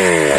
Yeah.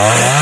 Ah.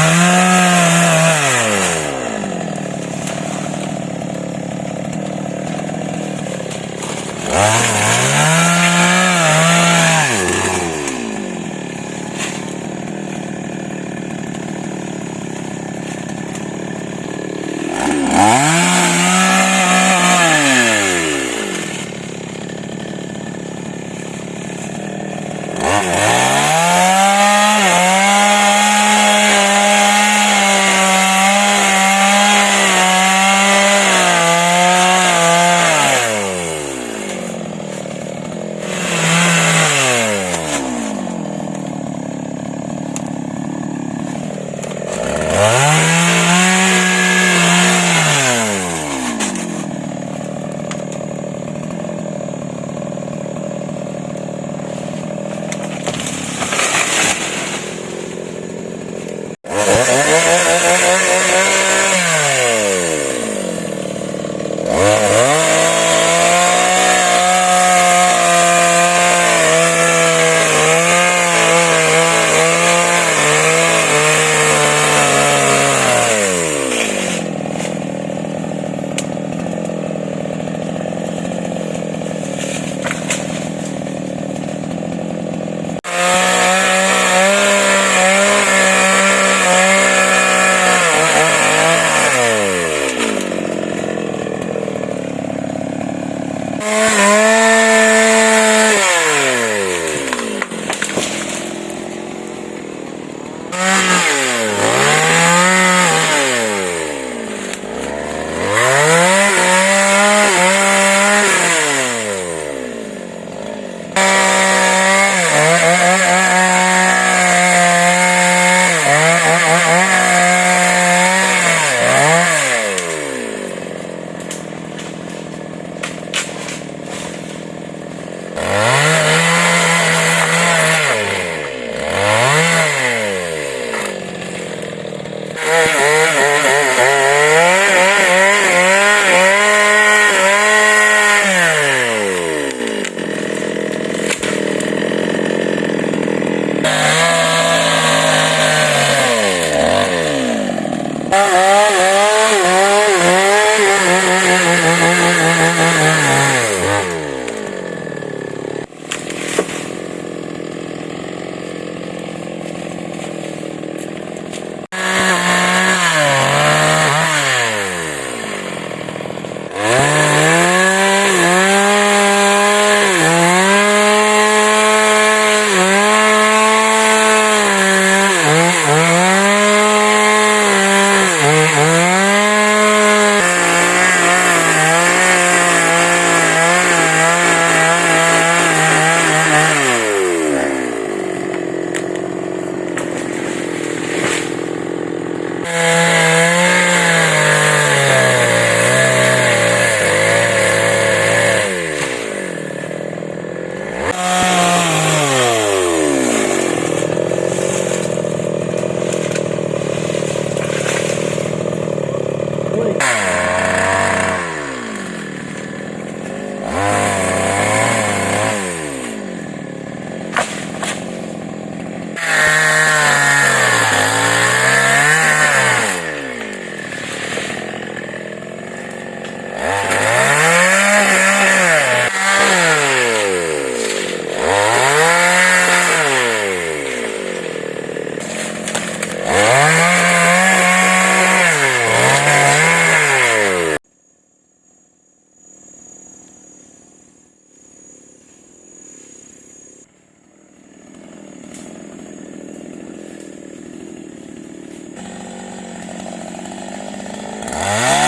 Ah!